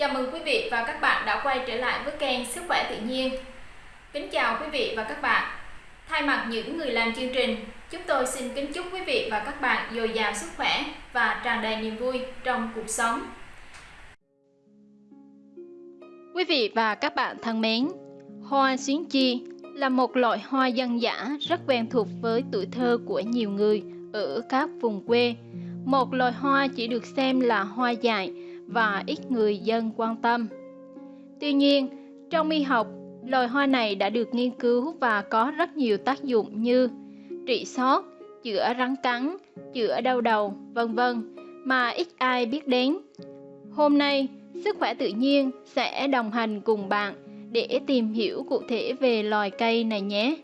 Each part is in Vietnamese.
Chào mừng quý vị và các bạn đã quay trở lại với kênh Sức khỏe tự nhiên. Kính chào quý vị và các bạn. Thay mặt những người làm chương trình, chúng tôi xin kính chúc quý vị và các bạn dồi dào sức khỏe và tràn đầy niềm vui trong cuộc sống. Quý vị và các bạn thân mến, hoa xuyến chi là một loại hoa dân dã rất quen thuộc với tuổi thơ của nhiều người ở các vùng quê. Một loài hoa chỉ được xem là hoa dại và ít người dân quan tâm. Tuy nhiên, trong y học, loài hoa này đã được nghiên cứu và có rất nhiều tác dụng như trị sốt, chữa rắn cắn, chữa đau đầu, vân vân mà ít ai biết đến. Hôm nay, Sức khỏe tự nhiên sẽ đồng hành cùng bạn để tìm hiểu cụ thể về loài cây này nhé.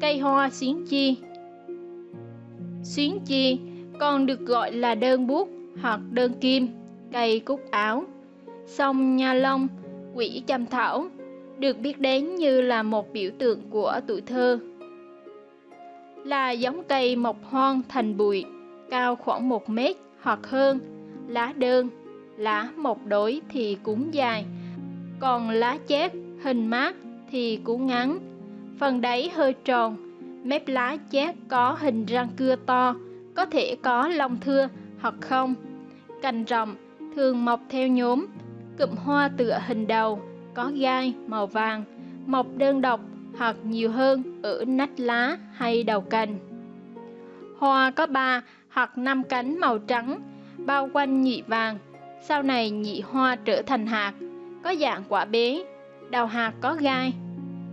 Cây hoa xuyến chi Xuyến chi còn được gọi là đơn bút hoặc đơn kim, cây cúc áo, sông nha long, quỷ chăm thảo, được biết đến như là một biểu tượng của tuổi thơ. Là giống cây mọc hoang thành bụi, cao khoảng 1 mét hoặc hơn, lá đơn, lá một đối thì cũng dài, còn lá chép hình mát thì cũng ngắn. Phần đáy hơi tròn, mép lá chép có hình răng cưa to, có thể có lông thưa hoặc không. Cành rộng thường mọc theo nhóm, cụm hoa tựa hình đầu, có gai màu vàng, mọc đơn độc hoặc nhiều hơn ở nách lá hay đầu cành. Hoa có ba hoặc năm cánh màu trắng, bao quanh nhị vàng, sau này nhị hoa trở thành hạt, có dạng quả bé, đầu hạt có gai.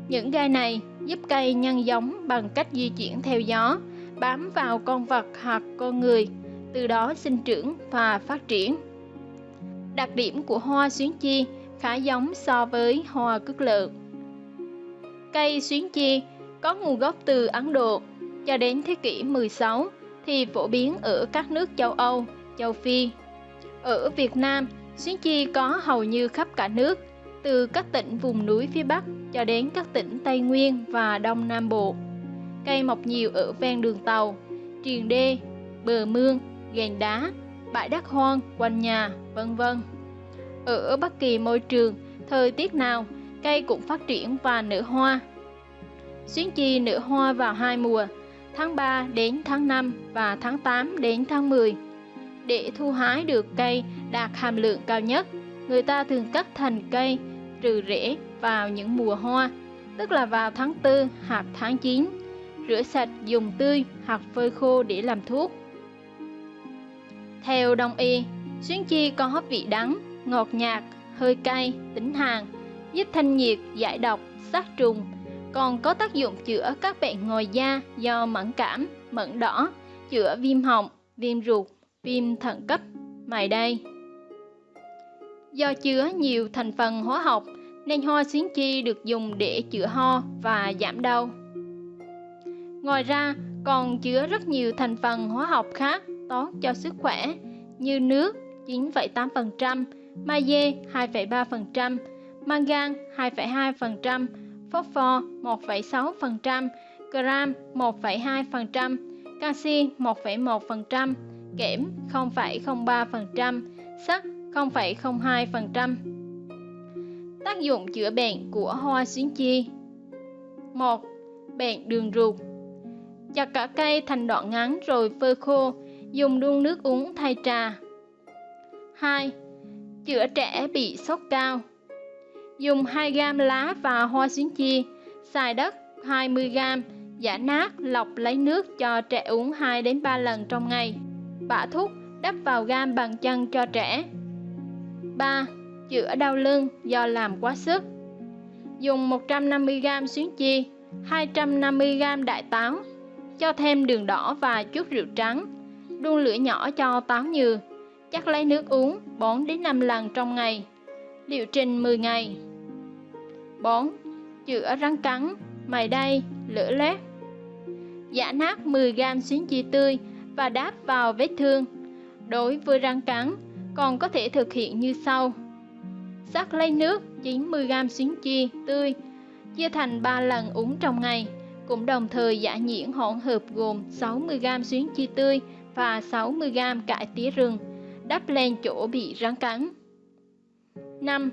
Những gai này giúp cây nhân giống bằng cách di chuyển theo gió, bám vào con vật hoặc con người, từ đó sinh trưởng và phát triển. Đặc điểm của hoa xuyến chi khá giống so với hoa cước lợn. Cây xuyến chi có nguồn gốc từ Ấn Độ cho đến thế kỷ 16 thì phổ biến ở các nước châu Âu, châu Phi, ở Việt Nam, xuyến chi có hầu như khắp cả nước, từ các tỉnh vùng núi phía Bắc cho đến các tỉnh Tây Nguyên và Đông Nam Bộ. Cây mọc nhiều ở ven đường tàu, triền đê, bờ mương, gành đá, bãi đất hoang quanh nhà, vân vân. Ở bất kỳ môi trường, thời tiết nào, cây cũng phát triển và nở hoa. Xuyến chi nở hoa vào hai mùa, tháng 3 đến tháng 5 và tháng 8 đến tháng 10 để thu hái được cây đạt hàm lượng cao nhất, người ta thường cắt thành cây trừ rễ vào những mùa hoa, tức là vào tháng 4 hoặc tháng 9. Rửa sạch dùng tươi hoặc phơi khô để làm thuốc. Theo đông y, xuyến chi có vị đắng, ngọt nhạt, hơi cay, tính hàn, giúp thanh nhiệt, giải độc, sát trùng, còn có tác dụng chữa các bệnh ngoài da do mẫn cảm, mẫn đỏ, chữa viêm họng, viêm ruột, viêm thận cấp mài đây. Do chứa nhiều thành phần hóa học nên hoa xuyến chi được dùng để chữa ho và giảm đau. Ngoài ra, còn chứa rất nhiều thành phần hóa học khác tốt cho sức khỏe như nước 9,8%, magie 2,3%, mangan 2,2%, phosphor 1,6%, gram 1,2%, canxi 1,1%, kẽm 0,03%, sắt 0,02%. Tác dụng chữa bệnh của hoa xuyến chi 1. Bệnh đường ruột Chặt cả cây thành đoạn ngắn rồi phơi khô, dùng đun nước uống thay trà 2. Chữa trẻ bị sốt cao Dùng 2 gam lá và hoa xuyến chi, xài đất 20 gam, giả nát, lọc lấy nước cho trẻ uống 2 đến 3 lần trong ngày bả thuốc đắp vào gam bằng chân cho trẻ 3. Chữa đau lưng do làm quá sức Dùng 150g xuyến chi 250g đại táo Cho thêm đường đỏ và chút rượu trắng Đun lửa nhỏ cho táo nhừ Chắc lấy nước uống 4 đến 5 lần trong ngày Liệu trình 10 ngày 4. Chữa rắn cắn, mày đay, lửa lét Giả nát 10g xuyến chi tươi và đáp vào vết thương. Đối với rắn cắn, còn có thể thực hiện như sau. Sắc lấy nước 90g xuyến chi tươi, chia thành 3 lần uống trong ngày, cũng đồng thời giả nhuyễn hỗn hợp gồm 60g xuyến chi tươi và 60g cải tía rừng, đắp lên chỗ bị rắn cắn. 5.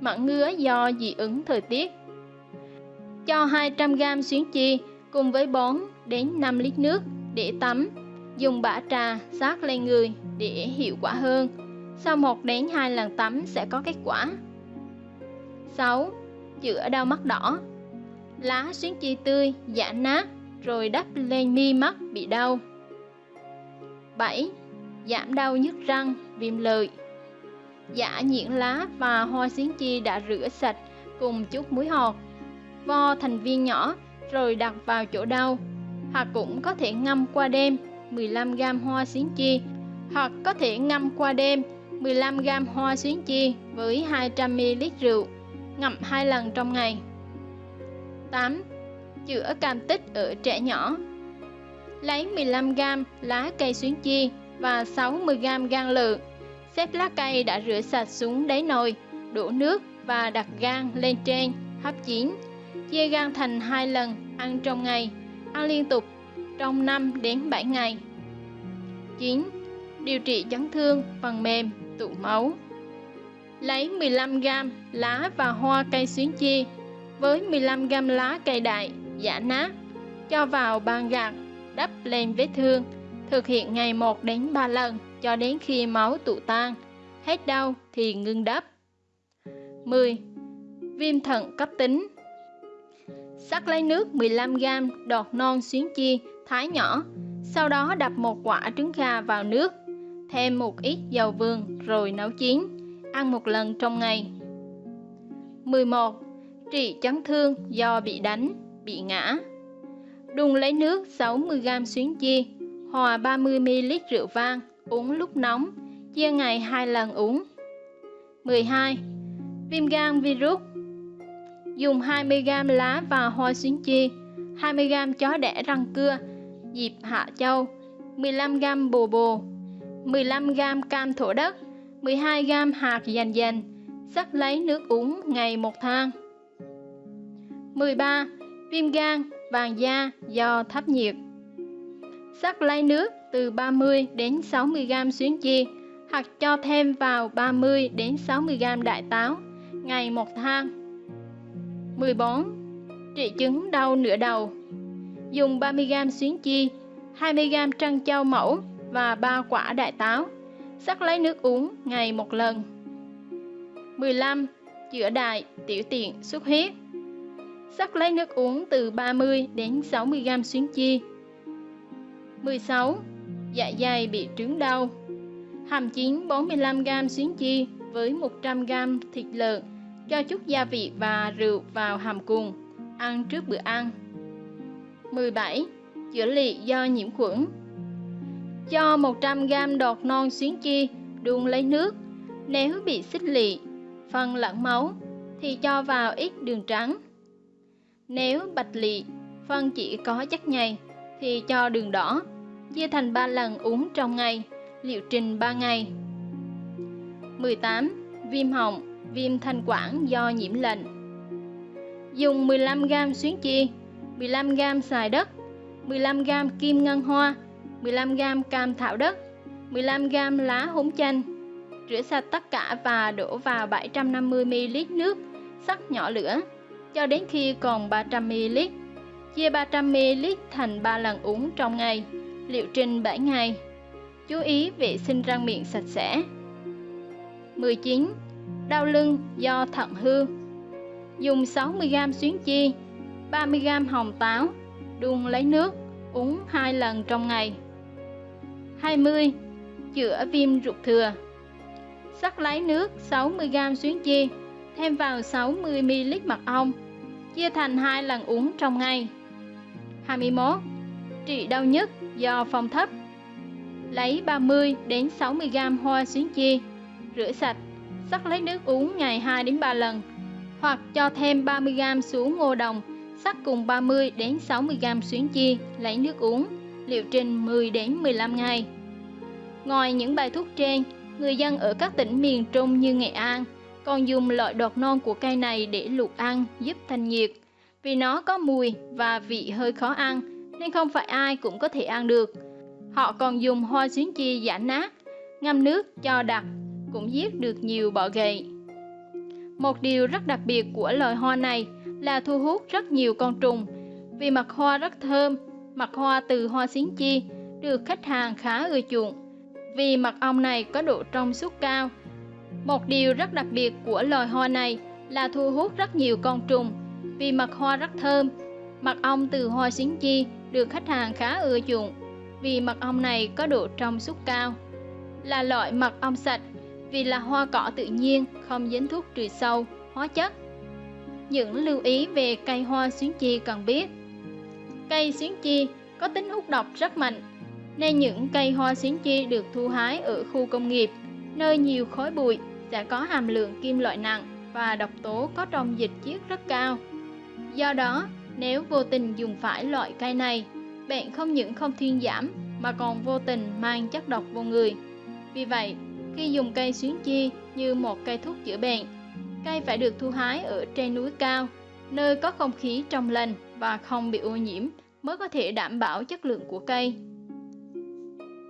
Mặn ngứa do dị ứng thời tiết Cho 200g xuyến chi cùng với 4 đến 5 lít nước để tắm, dùng bã trà sát lên người để hiệu quả hơn. Sau 1 đến 2 lần tắm sẽ có kết quả. 6. Chữa đau mắt đỏ Lá xuyến chi tươi, giã nát, rồi đắp lên mi mắt bị đau. 7. Giảm đau nhức răng, viêm lợi Giả nhuyễn lá và hoa xiến chi đã rửa sạch cùng chút muối hột, vo thành viên nhỏ rồi đặt vào chỗ đau. Hoặc cũng có thể ngâm qua đêm 15g hoa xiến chi hoặc có thể ngâm qua đêm 15g hoa xuyến chi với 200ml rượu, ngậm hai lần trong ngày. 8. Chữa cảm tích ở trẻ nhỏ Lấy 15g lá cây xuyến chi và 60g gan lợn. Xếp lá cây đã rửa sạch xuống đáy nồi, đổ nước và đặt gan lên trên, hấp chín. Chia gan thành hai lần, ăn trong ngày, ăn liên tục trong 5 đến 7 ngày. 9. Điều trị chấn thương phần mềm, tụ máu. Lấy 15g lá và hoa cây xuyến chi với 15g lá cây đại, giả nát, cho vào bàn gạt đắp lên vết thương, thực hiện ngày 1 đến 3 lần cho đến khi máu tụ tan, hết đau thì ngưng đắp. 10. Viêm thận cấp tính Sắc lấy nước 15g đọt non xuyến chi, thái nhỏ, sau đó đập một quả trứng gà vào nước, thêm một ít dầu vườn rồi nấu chín, ăn một lần trong ngày. 11. Trị chấn thương do bị đánh, bị ngã Đun lấy nước 60g xuyến chia, hòa 30ml rượu vang, uống lúc nóng, chia ngày 2 lần uống. 12. Viêm gan virus Dùng 20g lá và hoa xuyến chia, 20g chó đẻ răng cưa, dịp hạ châu, 15g bồ bồ, 15g cam thổ đất, 12g hạt dành dành, sắc lấy nước uống ngày một thang. 13. Viêm gan, vàng da do thấp nhiệt Sắc lấy nước từ 30 đến 60 g xuyến chi hoặc cho thêm vào 30 đến 60 g đại táo ngày một thang. 14. Trị chứng đau nửa đầu Dùng 30 g xuyến chi, 20 g trân châu mẫu và 3 quả đại táo. Sắc lấy nước uống ngày một lần. 15. Chữa đại, tiểu tiện, xuất huyết Sắc lấy nước uống từ 30 đến 60 g xuyến chi. 16. Dạ dày bị trướng đau. Hàm chín 45 g xuyến chi với 100 g thịt lợn, cho chút gia vị và rượu vào hàm cùng, ăn trước bữa ăn. 17. Chữa lị do nhiễm khuẩn. Cho 100 g đọt non xuyến chi đun lấy nước. Nếu bị xích lị, phân lẫn máu thì cho vào ít đường trắng. Nếu bạch lị, phân chỉ có chất nhầy thì cho đường đỏ, chia thành 3 lần uống trong ngày, liệu trình 3 ngày. 18. Viêm họng, viêm thanh quản do nhiễm lạnh. Dùng 15g xuyến chi, 15g xài đất, 15g kim ngân hoa, 15g cam thảo đất, 15g lá húng chanh. Rửa sạch tất cả và đổ vào 750ml nước, sắc nhỏ lửa cho đến khi còn 300ml. Chia 300ml thành 3 lần uống trong ngày, liệu trình 7 ngày. Chú ý vệ sinh răng miệng sạch sẽ. 19. Đau lưng do thận hư Dùng 60g xuyến chi, 30g hồng táo, đun lấy nước, uống 2 lần trong ngày. 20. Chữa viêm ruột thừa Sắc lấy nước 60g xuyến chi, thêm vào 60ml mật ong, chia thành hai lần uống trong ngày. 21. Trị đau nhức do phong thấp Lấy 30 đến 60g hoa xuyến chi, rửa sạch, sắc lấy nước uống ngày 2 đến 3 lần, hoặc cho thêm 30g xuống ngô đồng, sắc cùng 30 đến 60g xuyến chi, lấy nước uống, liệu trình 10 đến 15 ngày. Ngoài những bài thuốc trên, người dân ở các tỉnh miền Trung như Nghệ An, còn dùng loại đọt non của cây này để luộc ăn giúp thanh nhiệt. Vì nó có mùi và vị hơi khó ăn nên không phải ai cũng có thể ăn được. Họ còn dùng hoa xuyến chi giả nát, ngâm nước cho đặc, cũng giết được nhiều bọ gậy. Một điều rất đặc biệt của loài hoa này là thu hút rất nhiều con trùng. Vì mặt hoa rất thơm, mặt hoa từ hoa xuyến chi được khách hàng khá ưa chuộng. Vì mật ong này có độ trong suốt cao. Một điều rất đặc biệt của loài hoa này là thu hút rất nhiều con trùng. Vì mật hoa rất thơm, mật ong từ hoa xính chi được khách hàng khá ưa chuộng. Vì mật ong này có độ trong suốt cao. Là loại mật ong sạch vì là hoa cỏ tự nhiên, không dính thuốc trừ sâu, hóa chất. Những lưu ý về cây hoa xuyến chi cần biết. Cây xuyến chi có tính hút độc rất mạnh, nên những cây hoa xuyến chi được thu hái ở khu công nghiệp, nơi nhiều khói bụi sẽ có hàm lượng kim loại nặng và độc tố có trong dịch chiết rất cao. Do đó, nếu vô tình dùng phải loại cây này, bệnh không những không thuyên giảm mà còn vô tình mang chất độc vô người. Vì vậy, khi dùng cây xuyến chi như một cây thuốc chữa bệnh, cây phải được thu hái ở trên núi cao, nơi có không khí trong lành và không bị ô nhiễm mới có thể đảm bảo chất lượng của cây.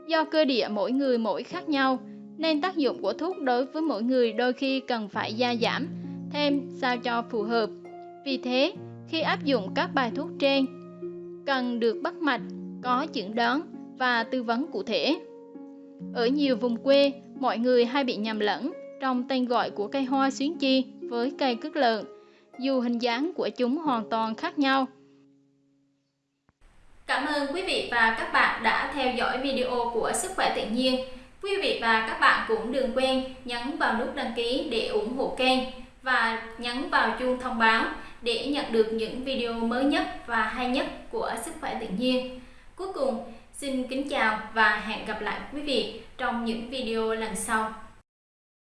Do cơ địa mỗi người mỗi khác nhau, nên tác dụng của thuốc đối với mỗi người đôi khi cần phải gia giảm thêm sao cho phù hợp. Vì thế, khi áp dụng các bài thuốc trên, cần được bắt mạch, có chẩn đoán và tư vấn cụ thể. Ở nhiều vùng quê, mọi người hay bị nhầm lẫn trong tên gọi của cây hoa xuyến chi với cây cước lợn, dù hình dáng của chúng hoàn toàn khác nhau. Cảm ơn quý vị và các bạn đã theo dõi video của Sức khỏe tự nhiên. Quý vị và các bạn cũng đừng quên nhấn vào nút đăng ký để ủng hộ kênh và nhấn vào chuông thông báo để nhận được những video mới nhất và hay nhất của Sức khỏe tự nhiên. Cuối cùng, xin kính chào và hẹn gặp lại quý vị trong những video lần sau.